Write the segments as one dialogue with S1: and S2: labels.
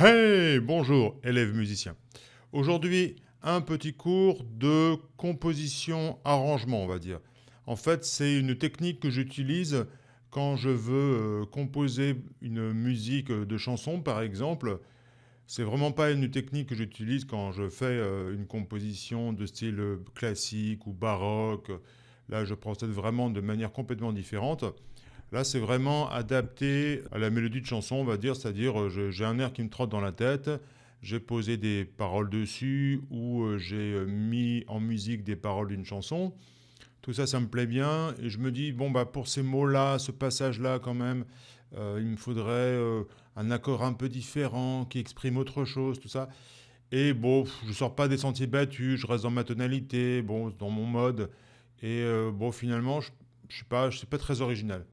S1: Hey, bonjour élèves musiciens. Aujourd'hui, un petit cours de composition arrangement, on va dire. En fait, c'est une technique que j'utilise quand je veux euh, composer une musique de chanson, par exemple. C'est vraiment pas une technique que j'utilise quand je fais euh, une composition de style classique ou baroque. Là, je procède vraiment de manière complètement différente. Là, c'est vraiment adapté à la mélodie de chanson, on va dire, c'est-à-dire euh, j'ai un air qui me trotte dans la tête, j'ai posé des paroles dessus ou euh, j'ai euh, mis en musique des paroles d'une chanson. Tout ça, ça me plaît bien et je me dis, bon, bah, pour ces mots-là, ce passage-là, quand même, il me faudrait un accord un peu différent qui exprime autre chose, tout ça. Et bon, je sors pas des sentiers battus, je reste dans ma tonalité, bon, dans mon mode. Et bon, finalement, je ne suis pas, je suis pas très original.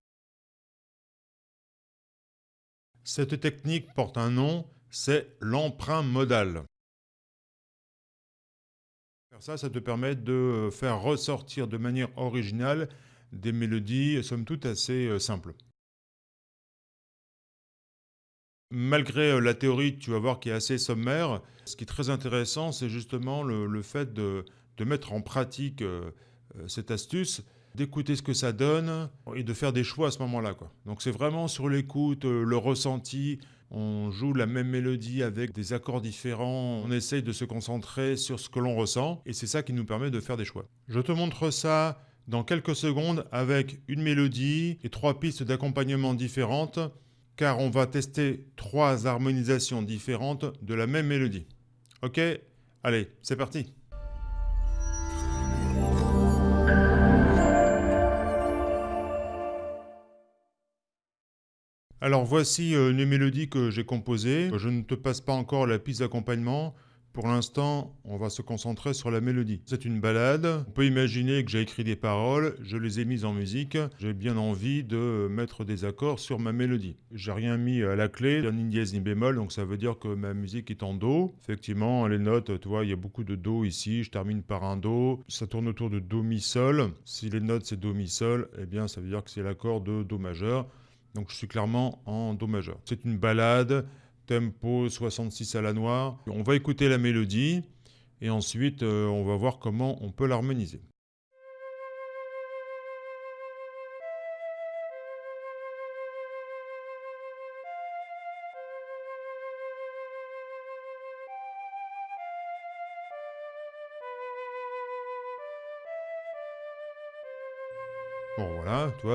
S1: Cette technique porte un nom, c'est l'emprunt modal. Ça, ça te permet de faire ressortir de manière originale des mélodies, somme toute, assez euh, simples. Malgré euh, la théorie, tu vas voir, qui est assez sommaire, ce qui est très intéressant, c'est justement le, fait de, mettre en pratique euh, cette astuce d'écouter ce que ça donne et de faire des choix à ce moment-là. Donc c'est vraiment sur l'écoute, euh, le ressenti. On joue la même mélodie avec des accords différents. On essaye de se concentrer sur ce que l'on ressent et c'est ça qui nous permet de faire des choix. Je te montre ça dans quelques secondes avec une mélodie et trois pistes d'accompagnement différentes car on va tester trois harmonisations différentes de la même mélodie. Ok? Allez, c'est parti Alors voici euh, une mélodie que j'ai composée. Je ne te passe pas encore la piste d'accompagnement. Pour l'instant, on va se concentrer sur la mélodie. C'est une balade. On peut imaginer que j'ai écrit des paroles, je les ai mises en musique. J'ai bien envie de mettre des accords sur ma mélodie. J'ai rien mis à la clé, ni dièse ni bémol, donc ça veut dire que ma musique est en do. Effectivement, les notes, tu vois, il y a beaucoup de do ici. Je termine par un do. Ça tourne autour de do mi sol. Si les notes c'est do mi sol, eh bien ça veut dire que c'est l'accord de do majeur. Donc je suis clairement en Do majeur. C'est une balade, tempo 66 à la noire. On va écouter la mélodie et ensuite euh, on va voir comment on peut l'harmoniser.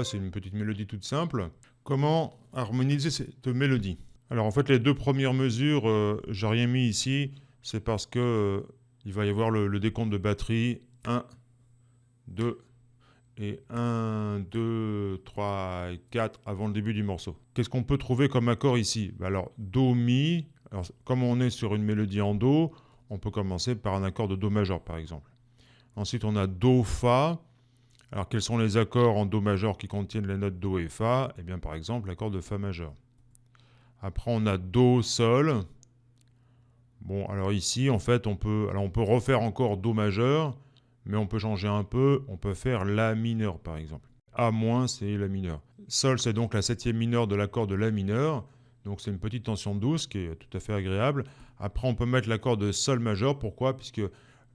S1: C'est une petite mélodie toute simple. Comment harmoniser cette mélodie? Alors en fait, les deux premières mesures, euh, j'ai rien mis ici, c'est parce que euh, il va y avoir le, décompte de batterie 1, 2 et 1, 2, 3 et 4 avant le début du morceau. Qu'est-ce qu'on peut trouver comme accord ici? Bah, Alors Do, Mi, alors, comme on est sur une mélodie en Do, on peut commencer par un accord de Do majeur par exemple. Ensuite on a Do, Fa, alors quels sont les accords en Do majeur qui contiennent les notes Do et Fa? Eh bien par exemple l'accord de Fa majeur. Après on a Do, Sol. Bon alors ici en fait on peut, on peut refaire encore Do majeur, mais on peut changer un peu, on peut faire La mineur par exemple. A moins c'est La mineur. Sol c'est donc la septième mineure de l'accord de La mineur, donc c'est une petite tension douce qui est tout à fait agréable. Après on peut mettre l'accord de Sol majeur, pourquoi? Puisque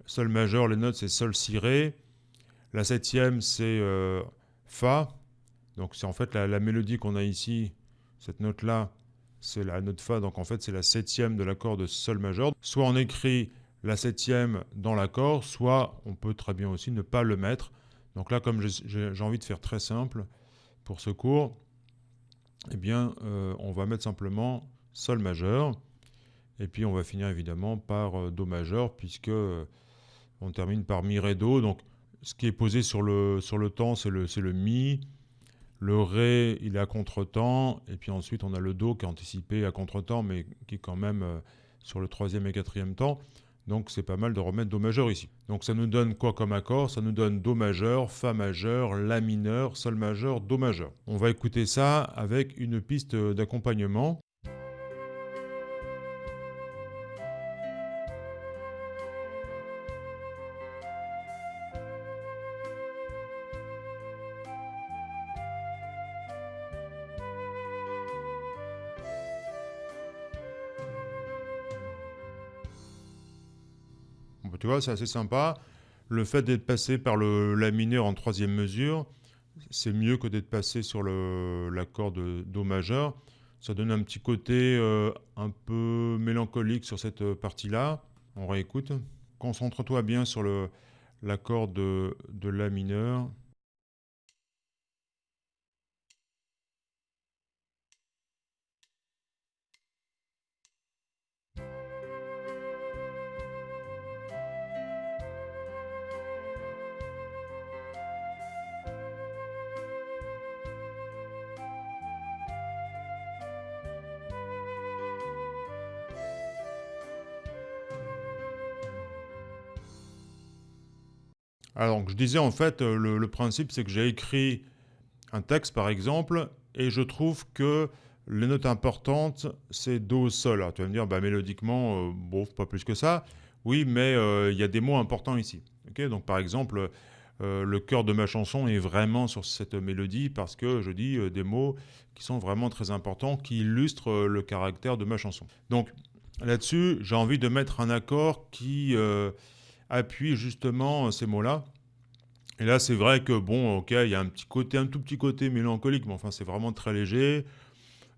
S1: Sol majeur, les notes c'est Sol, Si, Ré, la septième, c'est euh, Fa. Donc c'est en fait la, mélodie qu'on a ici, cette note-là, c'est la note Fa, donc en fait c'est la septième de l'accord de Sol majeur. Soit on écrit la septième dans l'accord, soit on peut très bien aussi ne pas le mettre. Donc là, comme j'ai envie de faire très simple pour ce cours, eh bien, euh, on va mettre simplement Sol majeur. Et puis on va finir évidemment par euh, Do majeur, puisque on termine par Mi, Ré, Do. Ce qui est posé sur le, sur le temps, c'est le, le Mi. Le Ré, il est à contre-temps. Et puis ensuite, on a le Do qui est anticipé à contre-temps, mais qui est quand même euh, sur le troisième et quatrième temps. Donc c'est pas mal de remettre Do majeur ici. Donc ça nous donne quoi comme accord? Ça nous donne Do majeur, Fa majeur, La mineur, Sol majeur, Do majeur. On va écouter ça avec une piste d'accompagnement. Tu vois, c'est assez sympa. Le fait d'être passé par le La mineur en troisième mesure, c'est mieux que d'être passé sur l'accord de Do majeur. Ça donne un petit côté euh, un peu mélancolique sur cette partie-là. On réécoute. Concentre-toi bien sur l'accord de, de La mineur. Alors, je disais en fait, euh, le, principe c'est que j'ai écrit un texte par exemple, et je trouve que les notes importantes, c'est Do, Sol. Alors, tu vas me dire, bah, mélodiquement, euh, bon, pas plus que ça. Oui, mais euh, il y a des mots importants ici. Donc, par exemple, le cœur de ma chanson est vraiment sur cette mélodie parce que je dis des mots qui sont vraiment très importants, qui illustrent le caractère de ma chanson. Donc, là-dessus, j'ai envie de mettre un accord qui appuie justement ces mots-là. Et là, c'est vrai que, bon, ok, il y a un petit côté, un tout petit côté mélancolique, mais enfin, c'est vraiment très léger.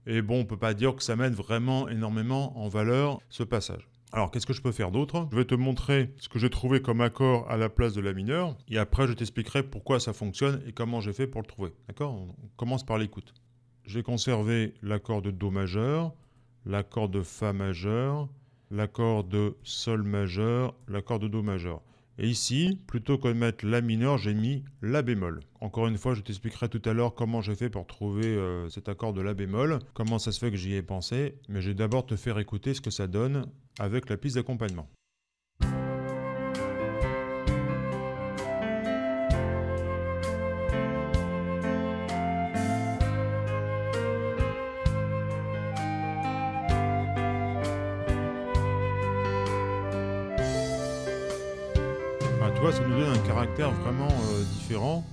S1: Et bon, on peut pas dire que ça mène vraiment énormément en valeur ce passage. Alors, qu'est-ce que je peux faire d'autre? Je vais te montrer ce que j'ai trouvé comme accord à la place de la mineure, et après, je t'expliquerai pourquoi ça fonctionne et comment j'ai fait pour le trouver. D'accord? On commence par l'écoute. J'ai conservé l'accord de Do majeur, l'accord de Fa majeur, l'accord de Sol majeur, l'accord de Do majeur. Et ici, plutôt que de mettre La mineur, j'ai mis La bémol. Encore une fois, je t'expliquerai tout à l'heure comment j'ai fait pour trouver euh, cet accord de La bémol, comment ça se fait que j'y ai pensé, mais je vais d'abord te faire écouter ce que ça donne avec la piste d'accompagnement. Vraiment euh, différent.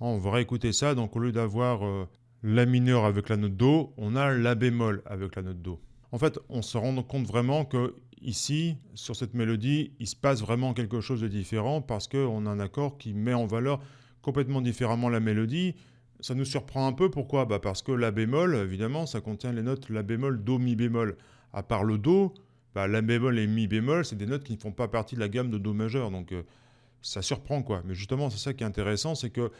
S1: On va réécouter ça, donc au lieu d'avoir euh, La mineur avec la note Do, on a La bémol avec la note Do. En fait, on se rend compte vraiment que ici, sur cette mélodie, il se passe vraiment quelque chose de différent parce qu'on a un accord qui met en valeur complètement différemment la mélodie. Ça nous surprend un peu, pourquoi? Bah Parce que La bémol, évidemment, ça contient les notes La bémol, Do, Mi bémol. À part le Do, bah, La bémol et Mi bémol, c'est des notes qui ne font pas partie de la gamme de Do majeur. Donc, euh, ça surprend quoi. Mais justement, c'est ça qui est intéressant, c'est que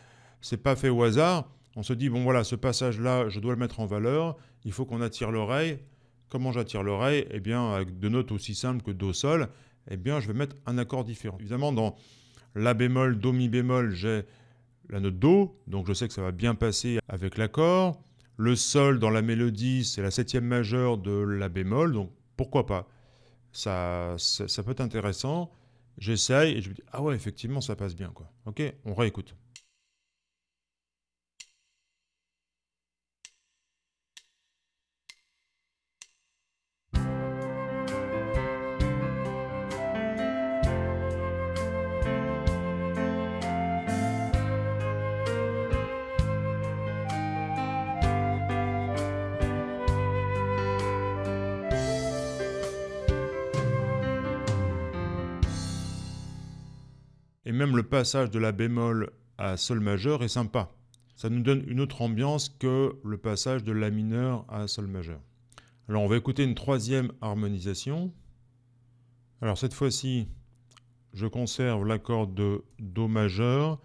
S1: c'est pas fait au hasard. On se dit, bon voilà, ce passage-là, je dois le mettre en valeur, il faut qu'on attire l'oreille. Comment j'attire l'oreille? Eh bien, avec deux notes aussi simples que Do, Sol, eh bien, je vais mettre un accord différent. Évidemment, dans La bémol, Do, Mi bémol, j'ai la note Do, donc je sais que ça va bien passer avec l'accord. Le Sol dans la mélodie, c'est la septième majeure de La bémol, donc pourquoi pas? Ça, ça, ça peut être intéressant. J'essaye et je me dis, ah ouais, effectivement, ça passe bien, quoi. Ok, on réécoute. Et même le passage de la bémol à sol majeur est sympa. Ça nous donne une autre ambiance que le passage de la mineur à sol majeur. Alors on va écouter une troisième harmonisation. Alors cette fois-ci, je conserve l'accord de Do majeur,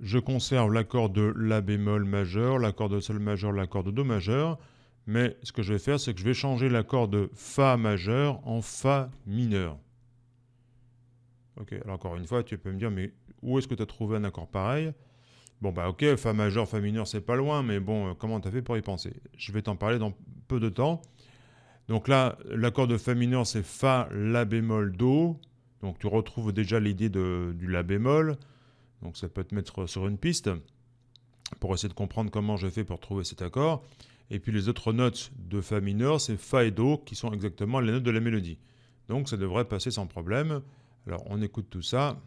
S1: je conserve l'accord de La bémol majeur, l'accord de Sol majeur, l'accord de Do majeur, mais ce que je vais faire, c'est que je vais changer l'accord de Fa majeur en Fa mineur. Ok, alors encore une fois, tu peux me dire, mais où est-ce que tu as trouvé un accord pareil? Bon, bah ok, Fa majeur, Fa mineur, c'est pas loin, mais bon, euh, comment tu as fait pour y penser? Je vais t'en parler dans peu de temps. Donc là, l'accord de Fa mineur, c'est Fa, La bémol, Do. Donc tu retrouves déjà l'idée du La bémol. Donc ça peut te mettre sur une piste pour essayer de comprendre comment j'ai fait pour trouver cet accord. Et puis les autres notes de Fa mineur, c'est Fa et Do, qui sont exactement les notes de la mélodie. Donc ça devrait passer sans problème. Alors on écoute tout ça.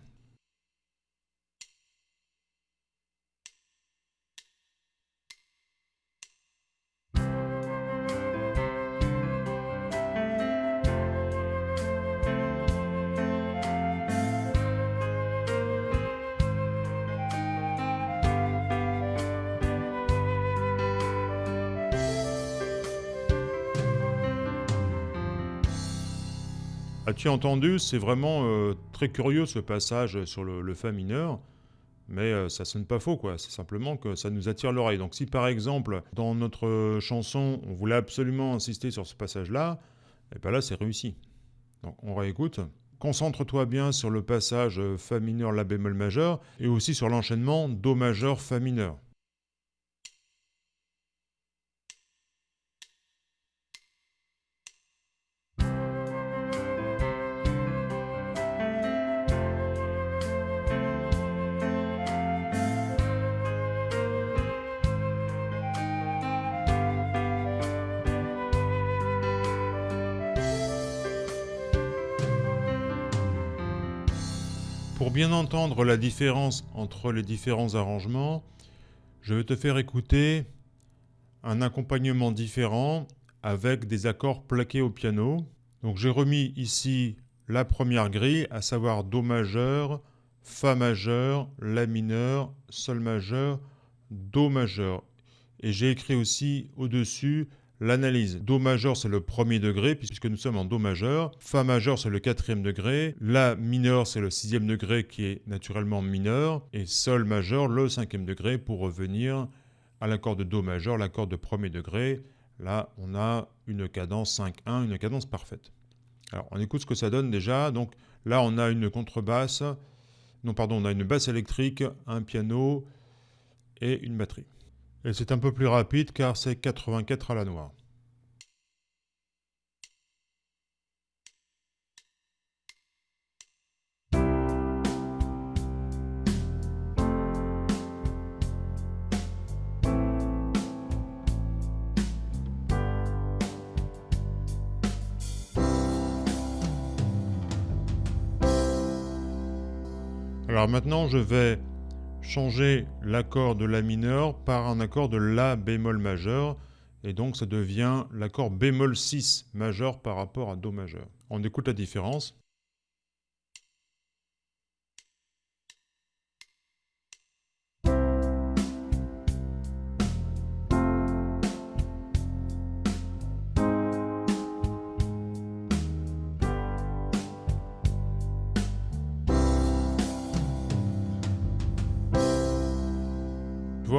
S1: As-tu entendu C'est vraiment euh, très curieux ce passage sur le, Fa mineur, mais euh, ça sonne pas faux, quoi. C'est simplement que ça nous attire l'oreille. Donc si par exemple, dans notre chanson, on voulait absolument insister sur ce passage-là, et eh bien là, c'est réussi. Donc on réécoute. Concentre-toi bien sur le passage Fa mineur, La bémol majeur, et aussi sur l'enchaînement Do majeur, Fa mineur. Entendre la différence entre les différents arrangements, je vais te faire écouter un accompagnement différent avec des accords plaqués au piano. Donc j'ai remis ici la première grille, à savoir Do majeur, Fa majeur, La mineur, Sol majeur, Do majeur. Et j'ai écrit aussi au-dessus L'analyse. Do majeur, c'est le premier degré, puisque nous sommes en Do majeur. Fa majeur, c'est le quatrième degré. La mineur, c'est le sixième degré qui est naturellement mineur. Et Sol majeur, le cinquième degré, pour revenir à l'accord de Do majeur, l'accord de premier degré. Là, on a une cadence 5-1, une cadence parfaite. Alors, on écoute ce que ça donne déjà. Donc là, on a une contrebasse. Non, pardon, on a une basse électrique, un piano et une batterie. Et c'est un peu plus rapide car c'est 84 à la noire. Alors maintenant, je vais changer l'accord de La mineur par un accord de La bémol majeur, et donc ça devient l'accord bémol 6 majeur par rapport à Do majeur. On écoute la différence.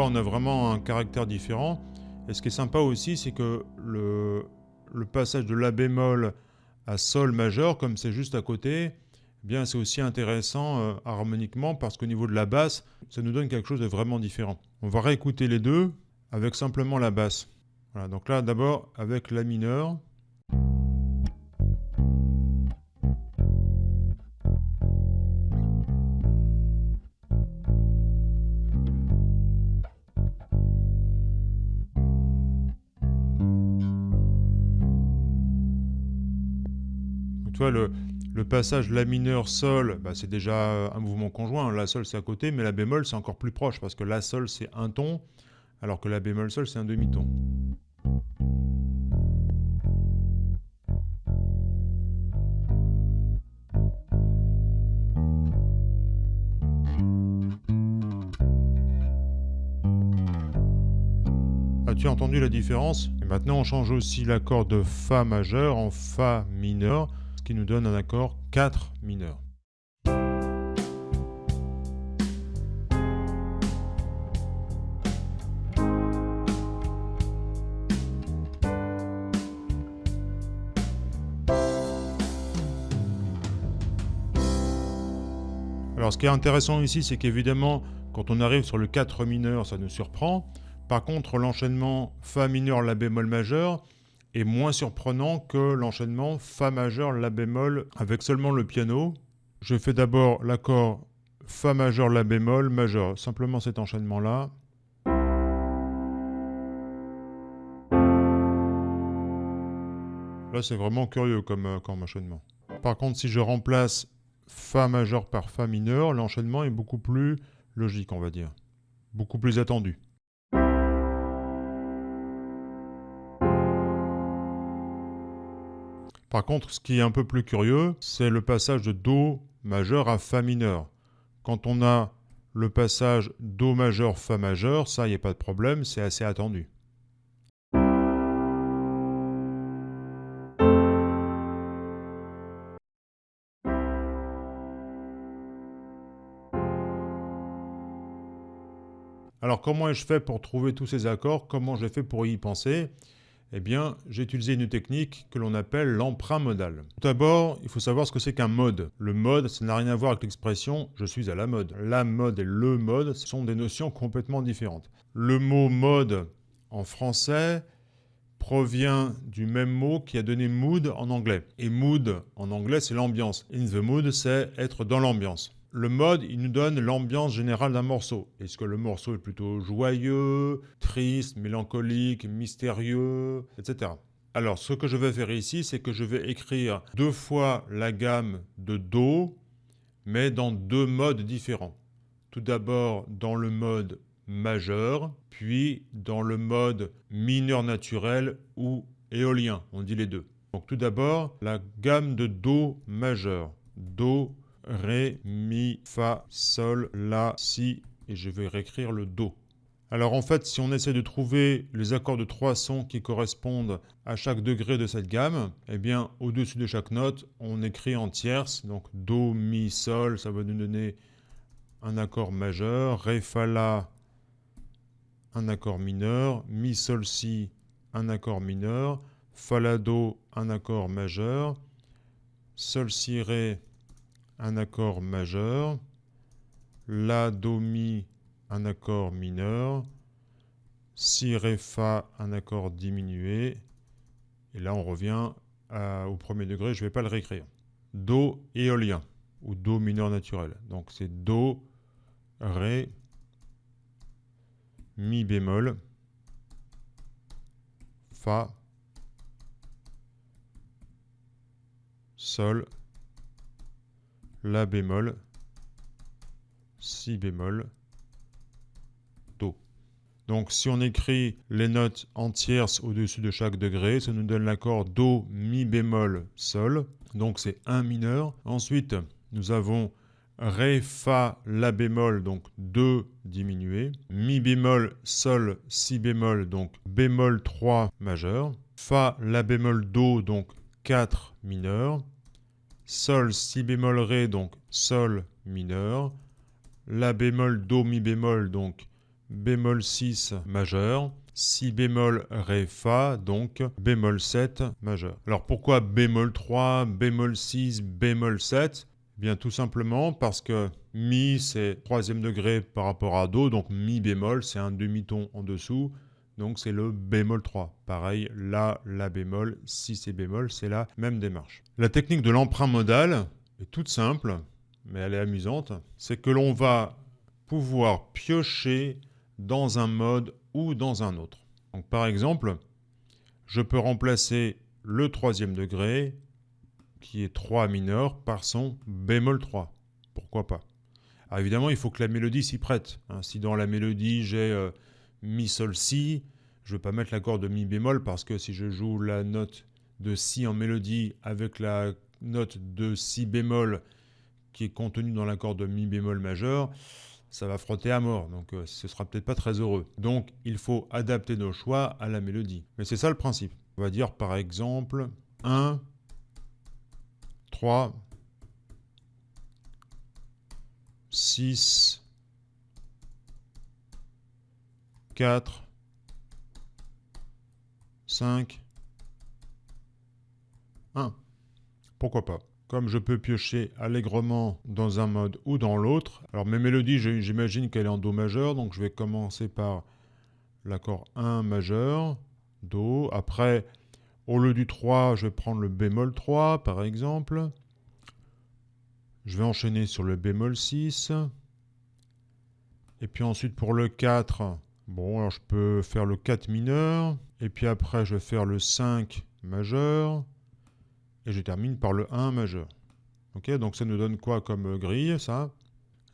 S1: On a vraiment un caractère différent. Et ce qui est sympa aussi, c'est que le, passage de La bémol à Sol majeur, comme c'est juste à côté, eh bien c'est aussi intéressant euh, harmoniquement parce qu'au niveau de la basse, ça nous donne quelque chose de vraiment différent. On va réécouter les deux avec simplement la basse. Voilà, donc là d'abord avec La mineur. Tu vois, le, passage La mineur Sol, bah, c'est déjà un mouvement conjoint. La Sol, c'est à côté, mais La bémol, c'est encore plus proche, parce que La Sol, c'est un ton, alors que La bémol Sol, c'est un demi-ton. As-tu entendu la différence? Maintenant, on change aussi l'accord de Fa majeur en Fa mineur qui nous donne un accord 4 mineur. Alors ce qui est intéressant ici, c'est qu'évidemment, quand on arrive sur le 4 mineur, ça nous surprend. Par contre, l'enchaînement Fa mineur, La bémol majeur, est moins surprenant que l'enchaînement Fa majeur, La bémol avec seulement le piano. Je fais d'abord l'accord Fa majeur, La bémol, majeur, simplement cet enchaînement-là. Là, c'est vraiment curieux comme, euh, comme enchaînement. Par contre, si je remplace Fa majeur par Fa mineur, l'enchaînement est beaucoup plus logique, on va dire. Beaucoup plus attendu. Par contre, ce qui est un peu plus curieux, c'est le passage de Do majeur à Fa mineur. Quand on a le passage Do majeur, Fa majeur, ça, il n'y a pas de problème, c'est assez attendu. Alors comment ai-je fait pour trouver tous ces accords? Comment j'ai fait pour y penser? Eh bien, j'ai utilisé une technique que l'on appelle l'emprunt modal. Tout d'abord, il faut savoir ce que c'est qu'un mode. Le mode, ça n'a rien à voir avec l'expression « je suis à la mode ». La mode et le mode sont des notions complètement différentes. Le mot mode en français provient du même mot qui a donné mood en anglais. Et mood en anglais, c'est l'ambiance. In the mood, c'est être dans l'ambiance. Le mode, il nous donne l'ambiance générale d'un morceau. Est-ce que le morceau est plutôt joyeux, triste, mélancolique, mystérieux, etc. Alors, ce que je vais faire ici, c'est que je vais écrire deux fois la gamme de Do, mais dans deux modes différents. Tout d'abord dans le mode majeur, puis dans le mode mineur naturel ou éolien, on dit les deux. Donc tout d'abord, la gamme de Do majeur. Do Ré, Mi, Fa, Sol, La, Si, et je vais réécrire le Do. Alors en fait, si on essaie de trouver les accords de trois sons qui correspondent à chaque degré de cette gamme, eh bien au-dessus de chaque note, on écrit en tierce, donc Do, Mi, Sol, ça va nous donner un accord majeur, Ré, Fa, La, un accord mineur, Mi, Sol, Si, un accord mineur, Fa, La, Do, un accord majeur, Sol, Si, Ré, un accord majeur, La, Do, Mi, un accord mineur, Si, Ré, Fa, un accord diminué, et là on revient au premier degré, je ne vais pas le réécrire. Do éolien, ou Do mineur naturel. Donc c'est Do, Ré, Mi bémol, Fa, Sol, la bémol, Si bémol, Do. Donc si on écrit les notes en tierces au-dessus de chaque degré, ça nous donne l'accord Do, Mi bémol, Sol. Donc c'est un mineur. Ensuite, nous avons Ré, Fa, La bémol, donc 2 diminué. Mi bémol, Sol, Si bémol, donc bémol 3 majeur. Fa, La bémol, Do, donc 4 mineur. Sol, Si bémol, Ré, donc Sol mineur. La bémol, Do, Mi bémol, donc bémol 6 majeur. Si bémol, Ré, Fa, donc bémol 7 majeur. Alors pourquoi bémol 3, bémol 6, bémol 7 eh Bien tout simplement parce que Mi c'est troisième degré par rapport à Do, donc Mi bémol c'est un demi-ton en dessous. Donc c'est le bémol 3. Pareil, La, La bémol, Si c'est bémol, c'est la même démarche. La technique de l'emprunt modal est toute simple, mais elle est amusante. C'est que l'on va pouvoir piocher dans un mode ou dans un autre. Donc par exemple, je peux remplacer le troisième degré, qui est 3 mineur, par son bémol 3. Pourquoi pas? Alors évidemment, il faut que la mélodie s'y prête. Hein. si dans la mélodie, j'ai... Euh, mi, sol, si. Je ne vais pas mettre l'accord de mi bémol parce que si je joue la note de si en mélodie avec la note de si bémol qui est contenue dans l'accord de mi bémol majeur, ça va frotter à mort, donc euh, ce sera peut-être pas très heureux. Donc il faut adapter nos choix à la mélodie. Mais c'est ça le principe. On va dire par exemple 1, 3, 6, 4, 5, 1. Pourquoi pas? Comme je peux piocher allègrement dans un mode ou dans l'autre, alors mes mélodies, j'imagine qu'elle est en Do majeur, donc je vais commencer par l'accord 1 majeur, Do. Après, au lieu du 3, je vais prendre le bémol 3, par exemple. Je vais enchaîner sur le bémol 6. Et puis ensuite, pour le 4, Bon, alors je peux faire le 4 mineur, et puis après je vais faire le 5 majeur, et je termine par le 1 majeur. Ok, donc ça nous donne quoi comme grille, ça?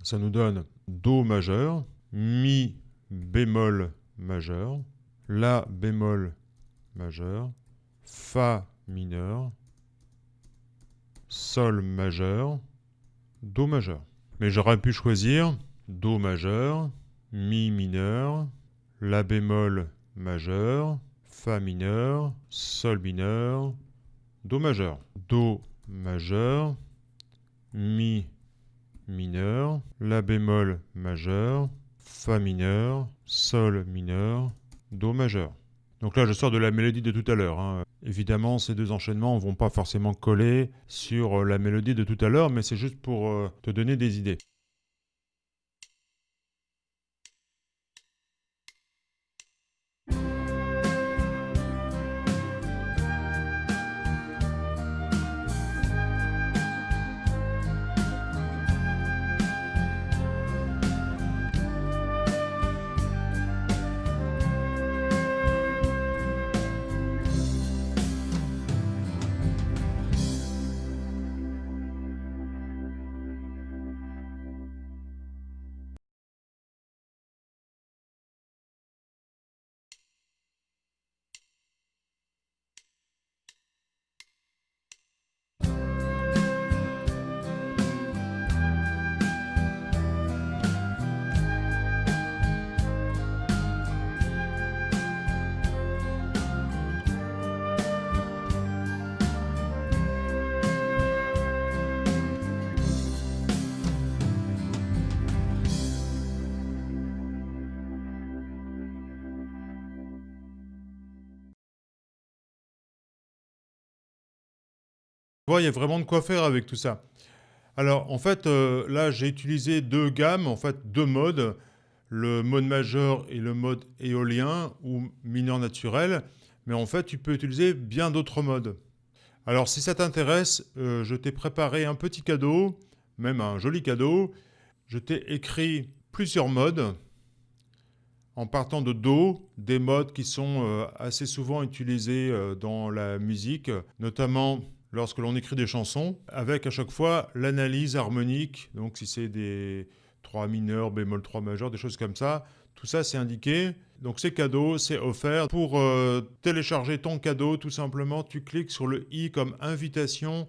S1: Ça nous donne Do majeur, Mi bémol majeur, La bémol majeur, Fa mineur, Sol majeur, Do majeur. Mais j'aurais pu choisir Do majeur, Mi mineur, la bémol majeur, Fa mineur, Sol mineur, Do majeur. Do majeur, Mi mineur, La bémol majeur, Fa mineur, Sol mineur, Do majeur. Donc là, je sors de la mélodie de tout à l'heure. Hein. Évidemment, ces deux enchaînements ne vont pas forcément coller sur la mélodie de tout à l'heure, mais c'est juste pour euh, te donner des idées. Il y a vraiment de quoi faire avec tout ça. Alors, en fait, euh, là, j'ai utilisé deux gammes, en fait, deux modes, le mode majeur et le mode éolien ou mineur naturel. Mais en fait, tu peux utiliser bien d'autres modes. Alors, si ça t'intéresse, euh, je t'ai préparé un petit cadeau, même un joli cadeau. Je t'ai écrit plusieurs modes en partant de Do, des modes qui sont euh, assez souvent utilisés dans la musique, notamment lorsque l'on écrit des chansons, avec à chaque fois l'analyse harmonique, donc si c'est des 3 mineurs, bémol 3 majeur, des choses comme ça, tout ça c'est indiqué. Donc c'est cadeau, c'est offert. Pour euh, télécharger ton cadeau, tout simplement, tu cliques sur le i comme invitation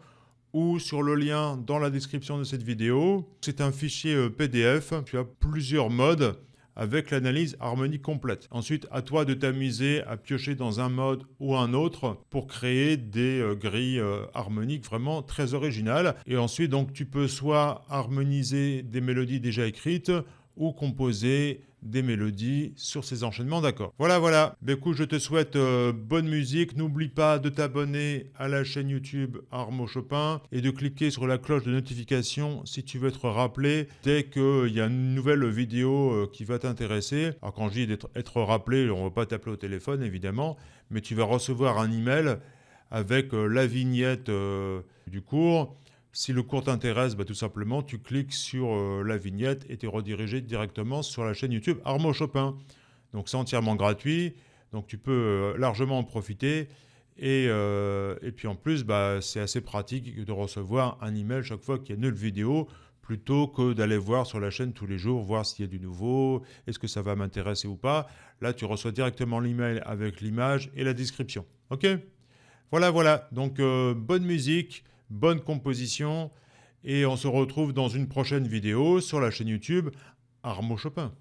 S1: ou sur le lien dans la description de cette vidéo. C'est un fichier euh, PDF, tu as plusieurs modes avec l'analyse harmonique complète. Ensuite, à toi de t'amuser à piocher dans un mode ou un autre pour créer des euh, grilles euh, harmoniques vraiment très originales. Et ensuite, donc, tu peux soit harmoniser des mélodies déjà écrites ou composer des mélodies sur ces enchaînements d'accords. Voilà, voilà. Ben, écoute, je te souhaite euh, bonne musique. N'oublie pas de t'abonner à la chaîne YouTube Armo Chopin et de cliquer sur la cloche de notification si tu veux être rappelé dès qu'il y a une nouvelle vidéo euh, qui va t'intéresser. Alors quand je dis d'être être rappelé, on ne va pas t'appeler au téléphone évidemment, mais tu vas recevoir un email avec euh, la vignette du cours si le cours t'intéresse, bah, tout simplement, tu cliques sur euh, la vignette et tu es redirigé directement sur la chaîne YouTube Armo Chopin. Donc c'est entièrement gratuit, donc tu peux euh, largement en profiter. Et, euh, et puis en plus, bah, c'est assez pratique de recevoir un email chaque fois qu'il y a une nouvelle vidéo, plutôt que d'aller voir sur la chaîne tous les jours, voir s'il y a du nouveau, est-ce que ça va m'intéresser ou pas. Là, tu reçois directement l'email avec l'image et la description. Ok? Voilà, voilà. Donc, bonne musique bonne composition, et on se retrouve dans une prochaine vidéo sur la chaîne YouTube Armo Chopin.